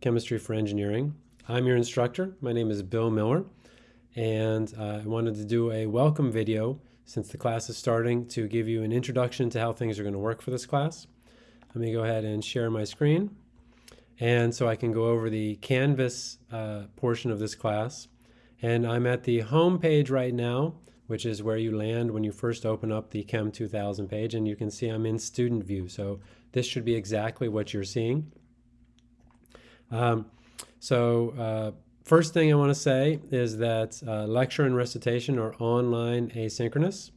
Chemistry for Engineering. I'm your instructor. My name is Bill Miller, and uh, I wanted to do a welcome video since the class is starting to give you an introduction to how things are going to work for this class. Let me go ahead and share my screen. And so I can go over the Canvas uh, portion of this class. And I'm at the home page right now, which is where you land when you first open up the Chem 2000 page. And you can see I'm in student view. So this should be exactly what you're seeing. Um, so uh, first thing I want to say is that uh, lecture and recitation are online asynchronous.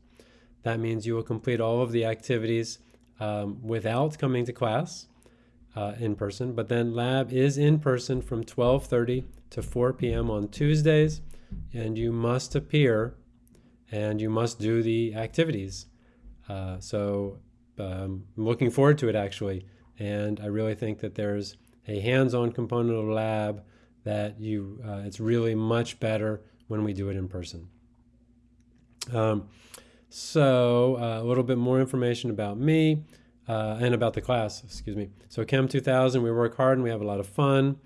That means you will complete all of the activities um, without coming to class uh, in person, but then lab is in person from 12.30 to 4 p.m. on Tuesdays, and you must appear and you must do the activities. Uh, so um, I'm looking forward to it actually, and I really think that there's a hands-on component of lab that you uh, it's really much better when we do it in person. Um, so uh, a little bit more information about me uh, and about the class, excuse me. So Chem 2000, we work hard and we have a lot of fun.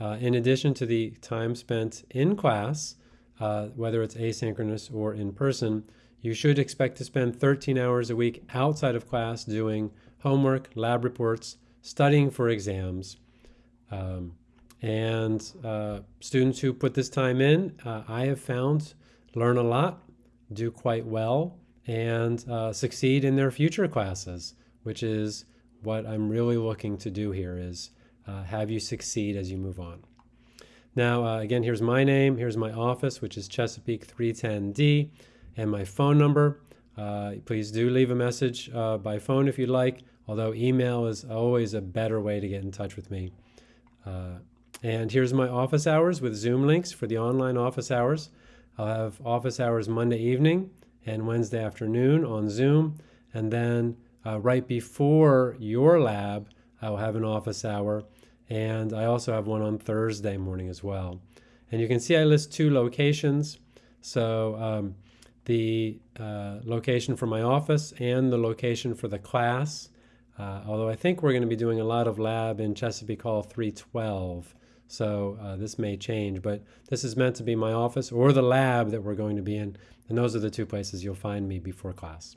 Uh, in addition to the time spent in class, uh, whether it's asynchronous or in person, you should expect to spend 13 hours a week outside of class doing homework, lab reports, studying for exams, um, and uh, students who put this time in, uh, I have found, learn a lot, do quite well, and uh, succeed in their future classes, which is what I'm really looking to do here is uh, have you succeed as you move on. Now, uh, again, here's my name. Here's my office, which is Chesapeake 310D, and my phone number. Uh, please do leave a message by phone if you'd like, although email is always a better way to get in touch with me. Uh, and here's my office hours with Zoom links for the online office hours. I'll have office hours Monday evening and Wednesday afternoon on Zoom. And then uh, right before your lab, I will have an office hour. And I also have one on Thursday morning as well. And you can see I list two locations. So um, the uh, location for my office and the location for the class. Uh, although I think we're going to be doing a lot of lab in Chesapeake Hall 312. So uh, this may change, but this is meant to be my office or the lab that we're going to be in. And those are the two places you'll find me before class.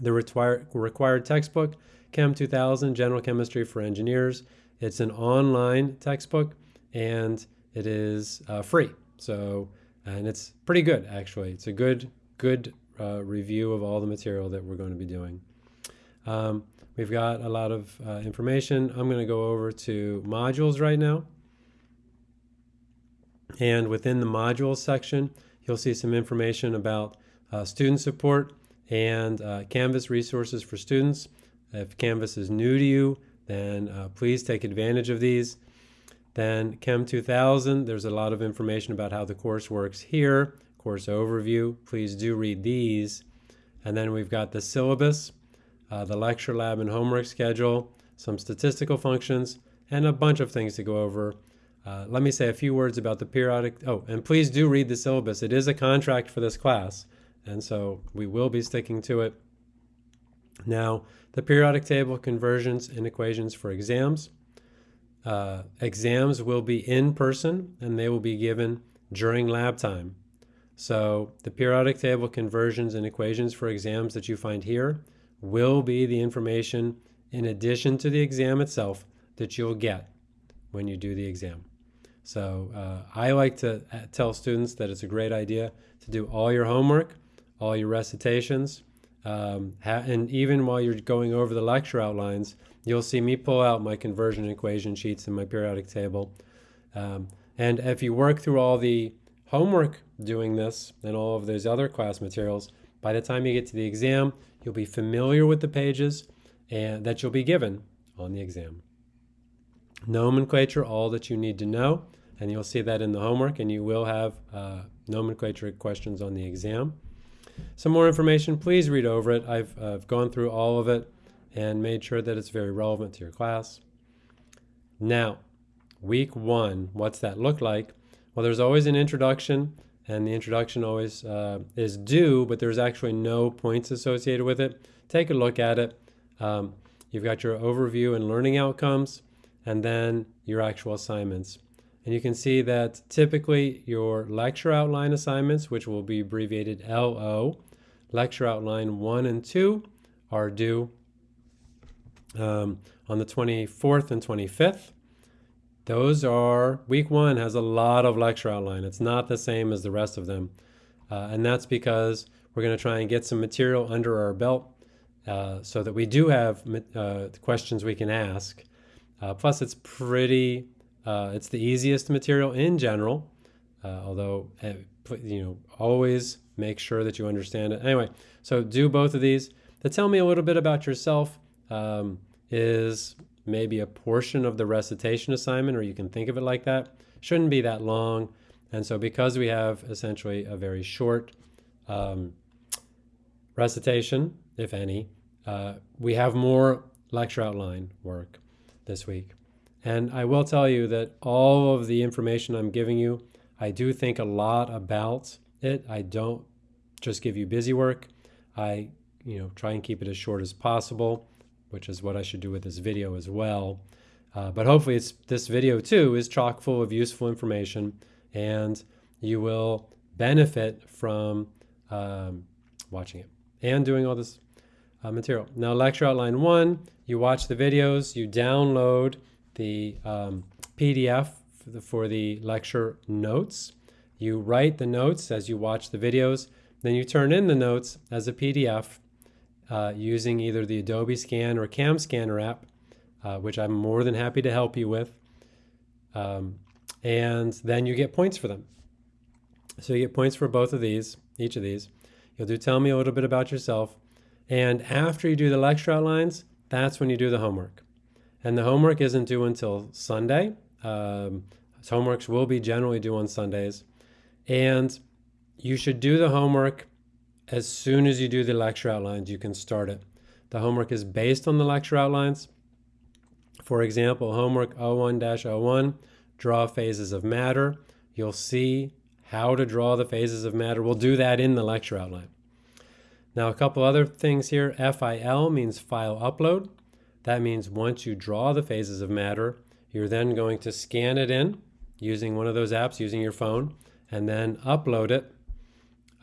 The required, required textbook, Chem 2000, General Chemistry for Engineers. It's an online textbook and it is uh, free. So, and it's pretty good actually. It's a good, good uh, review of all the material that we're going to be doing. Um, we've got a lot of uh, information. I'm going to go over to modules right now. And within the modules section, you'll see some information about uh, student support and uh, Canvas resources for students. If Canvas is new to you, then uh, please take advantage of these. Then Chem 2000, there's a lot of information about how the course works here. Course overview, please do read these. And then we've got the syllabus uh, the lecture lab and homework schedule, some statistical functions, and a bunch of things to go over. Uh, let me say a few words about the periodic, oh, and please do read the syllabus. It is a contract for this class, and so we will be sticking to it. Now, the periodic table conversions and equations for exams. Uh, exams will be in person, and they will be given during lab time. So the periodic table conversions and equations for exams that you find here will be the information in addition to the exam itself that you'll get when you do the exam. So uh, I like to uh, tell students that it's a great idea to do all your homework, all your recitations, um, and even while you're going over the lecture outlines, you'll see me pull out my conversion equation sheets and my periodic table. Um, and if you work through all the homework doing this and all of those other class materials, by the time you get to the exam, You'll be familiar with the pages and that you'll be given on the exam. Nomenclature, all that you need to know, and you'll see that in the homework, and you will have uh, nomenclature questions on the exam. Some more information, please read over it. I've, I've gone through all of it and made sure that it's very relevant to your class. Now, week one, what's that look like? Well, there's always an introduction and the introduction always uh, is due, but there's actually no points associated with it. Take a look at it. Um, you've got your overview and learning outcomes, and then your actual assignments. And you can see that typically your lecture outline assignments, which will be abbreviated LO, lecture outline 1 and 2 are due um, on the 24th and 25th. Those are, week one has a lot of lecture outline. It's not the same as the rest of them. Uh, and that's because we're going to try and get some material under our belt uh, so that we do have uh, questions we can ask. Uh, plus, it's pretty, uh, it's the easiest material in general, uh, although, you know, always make sure that you understand it. Anyway, so do both of these. To tell me a little bit about yourself um, is maybe a portion of the recitation assignment, or you can think of it like that. Shouldn't be that long. And so because we have essentially a very short um, recitation, if any, uh, we have more lecture outline work this week. And I will tell you that all of the information I'm giving you, I do think a lot about it. I don't just give you busy work. I, you know, try and keep it as short as possible which is what I should do with this video as well. Uh, but hopefully it's, this video too is chock full of useful information and you will benefit from um, watching it and doing all this uh, material. Now lecture outline one, you watch the videos, you download the um, PDF for the, for the lecture notes. You write the notes as you watch the videos, then you turn in the notes as a PDF uh, using either the Adobe Scan or Cam Scanner app, uh, which I'm more than happy to help you with. Um, and then you get points for them. So you get points for both of these, each of these. You'll do tell me a little bit about yourself. And after you do the lecture outlines, that's when you do the homework. And the homework isn't due until Sunday. Um, homeworks will be generally due on Sundays. And you should do the homework as soon as you do the lecture outlines, you can start it. The homework is based on the lecture outlines. For example, homework 01-01, draw phases of matter. You'll see how to draw the phases of matter. We'll do that in the lecture outline. Now, a couple other things here. FIL means file upload. That means once you draw the phases of matter, you're then going to scan it in using one of those apps, using your phone, and then upload it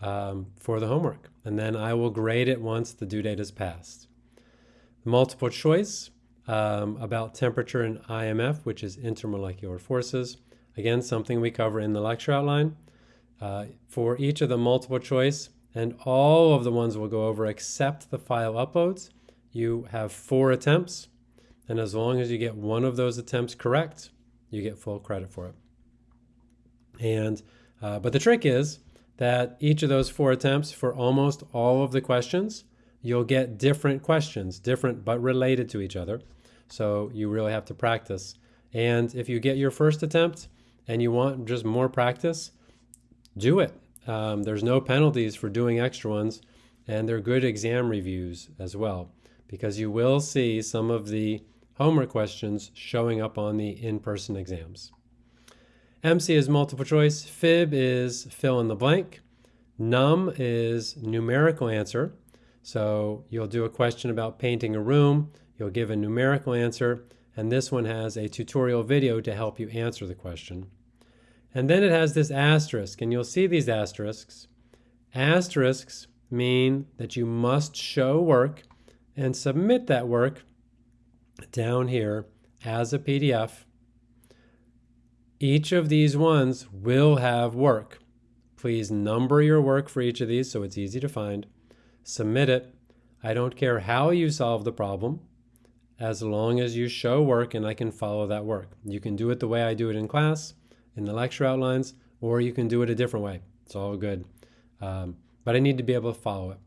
um, for the homework. And then I will grade it once the due date is passed. Multiple choice um, about temperature and IMF, which is intermolecular forces. Again, something we cover in the lecture outline. Uh, for each of the multiple choice, and all of the ones we'll go over except the file uploads, you have four attempts. And as long as you get one of those attempts correct, you get full credit for it. And, uh, but the trick is, that each of those four attempts for almost all of the questions, you'll get different questions, different but related to each other. So you really have to practice. And if you get your first attempt and you want just more practice, do it. Um, there's no penalties for doing extra ones, and they're good exam reviews as well, because you will see some of the homework questions showing up on the in-person exams. MC is multiple choice. Fib is fill in the blank. Num is numerical answer. So you'll do a question about painting a room. You'll give a numerical answer. And this one has a tutorial video to help you answer the question. And then it has this asterisk, and you'll see these asterisks. Asterisks mean that you must show work and submit that work down here as a PDF each of these ones will have work. Please number your work for each of these so it's easy to find. Submit it. I don't care how you solve the problem as long as you show work and I can follow that work. You can do it the way I do it in class, in the lecture outlines, or you can do it a different way. It's all good. Um, but I need to be able to follow it.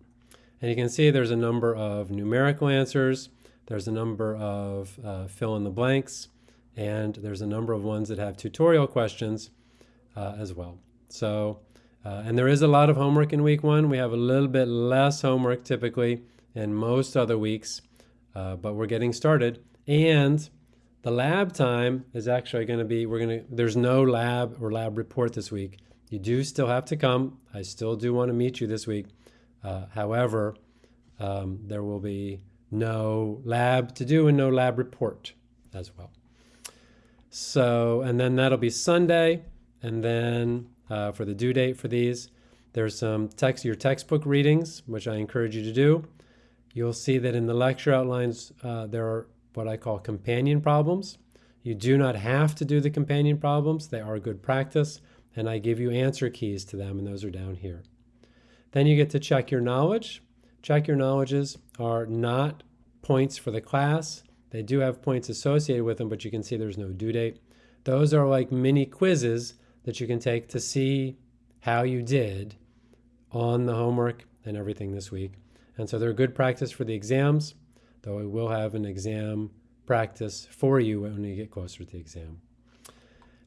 And you can see there's a number of numerical answers. There's a number of uh, fill in the blanks and there's a number of ones that have tutorial questions uh, as well. So, uh, and there is a lot of homework in week one. We have a little bit less homework typically in most other weeks, uh, but we're getting started. And the lab time is actually going to be, we're going to, there's no lab or lab report this week. You do still have to come. I still do want to meet you this week. Uh, however, um, there will be no lab to do and no lab report as well. So, and then that'll be Sunday. And then uh, for the due date for these, there's some text, your textbook readings, which I encourage you to do. You'll see that in the lecture outlines, uh, there are what I call companion problems. You do not have to do the companion problems. They are good practice. And I give you answer keys to them, and those are down here. Then you get to check your knowledge. Check your knowledges are not points for the class. They do have points associated with them, but you can see there's no due date. Those are like mini quizzes that you can take to see how you did on the homework and everything this week. And so they're good practice for the exams, though I will have an exam practice for you when you get closer to the exam.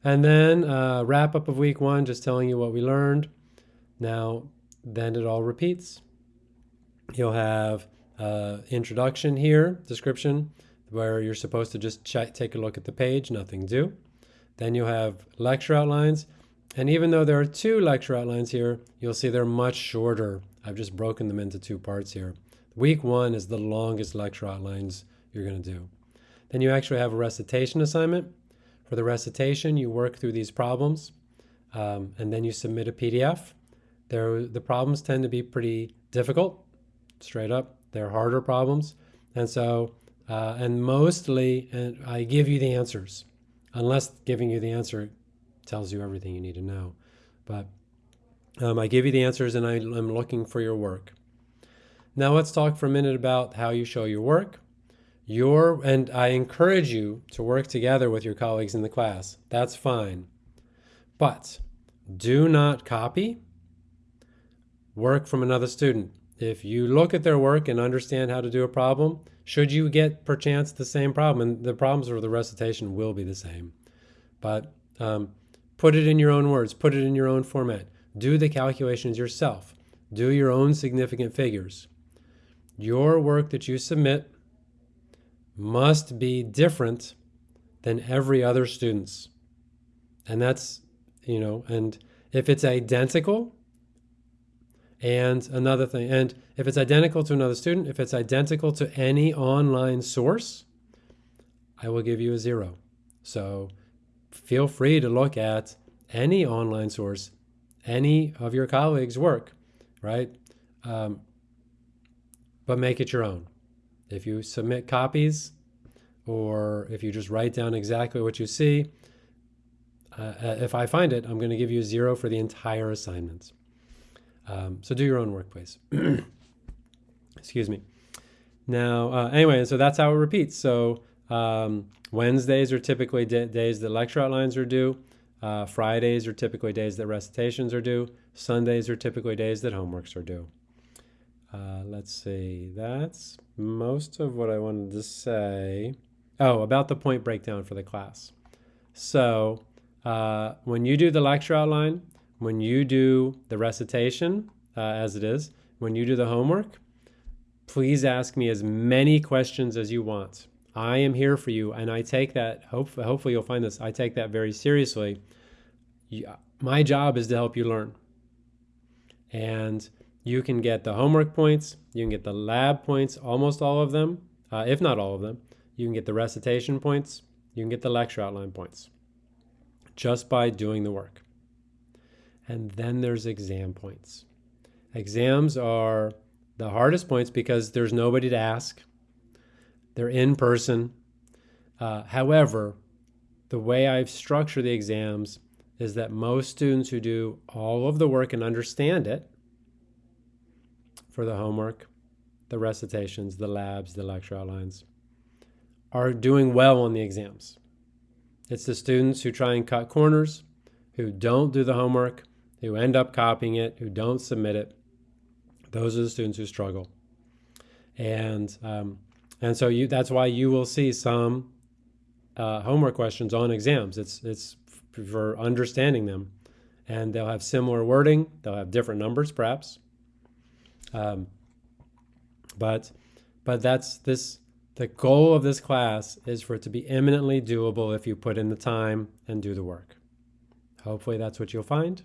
And then uh, wrap up of week one, just telling you what we learned. Now, then it all repeats. You'll have uh, introduction here, description, where you're supposed to just take a look at the page, nothing due. Then you'll have lecture outlines. And even though there are two lecture outlines here, you'll see they're much shorter. I've just broken them into two parts here. Week one is the longest lecture outlines you're going to do. Then you actually have a recitation assignment. For the recitation, you work through these problems, um, and then you submit a PDF. There, the problems tend to be pretty difficult, straight up. They're harder problems. And so, uh, and mostly, and I give you the answers, unless giving you the answer tells you everything you need to know. But um, I give you the answers and I, I'm looking for your work. Now let's talk for a minute about how you show your work. Your, and I encourage you to work together with your colleagues in the class. That's fine. But do not copy work from another student. If you look at their work and understand how to do a problem, should you get perchance the same problem, and the problems for the recitation will be the same, but um, put it in your own words, put it in your own format. Do the calculations yourself. Do your own significant figures. Your work that you submit must be different than every other student's. And that's, you know, and if it's identical, and another thing, and if it's identical to another student, if it's identical to any online source, I will give you a zero. So feel free to look at any online source, any of your colleagues' work, right? Um, but make it your own. If you submit copies or if you just write down exactly what you see, uh, uh if I find it, I'm going to give you a zero for the entire assignment. Um, so do your own work, please. Excuse me. Now, uh, anyway, so that's how it repeats. So um, Wednesdays are typically days that lecture outlines are due. Uh, Fridays are typically days that recitations are due. Sundays are typically days that homeworks are due. Uh, let's see, that's most of what I wanted to say. Oh, about the point breakdown for the class. So uh, when you do the lecture outline, when you do the recitation, uh, as it is, when you do the homework, please ask me as many questions as you want. I am here for you, and I take that, hope, hopefully you'll find this, I take that very seriously. My job is to help you learn. And you can get the homework points, you can get the lab points, almost all of them, uh, if not all of them. You can get the recitation points, you can get the lecture outline points just by doing the work. And then there's exam points. Exams are the hardest points because there's nobody to ask. They're in person. Uh, however, the way I've structured the exams is that most students who do all of the work and understand it for the homework, the recitations, the labs, the lecture outlines, are doing well on the exams. It's the students who try and cut corners, who don't do the homework, who end up copying it, who don't submit it. Those are the students who struggle. And, um, and so you, that's why you will see some uh, homework questions on exams. It's, it's for understanding them. And they'll have similar wording, they'll have different numbers perhaps. Um, but but that's this the goal of this class is for it to be eminently doable if you put in the time and do the work. Hopefully that's what you'll find.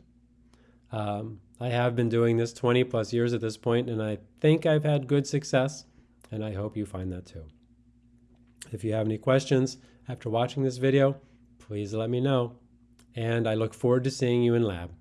Um, I have been doing this 20 plus years at this point, and I think I've had good success, and I hope you find that too. If you have any questions after watching this video, please let me know. And I look forward to seeing you in lab.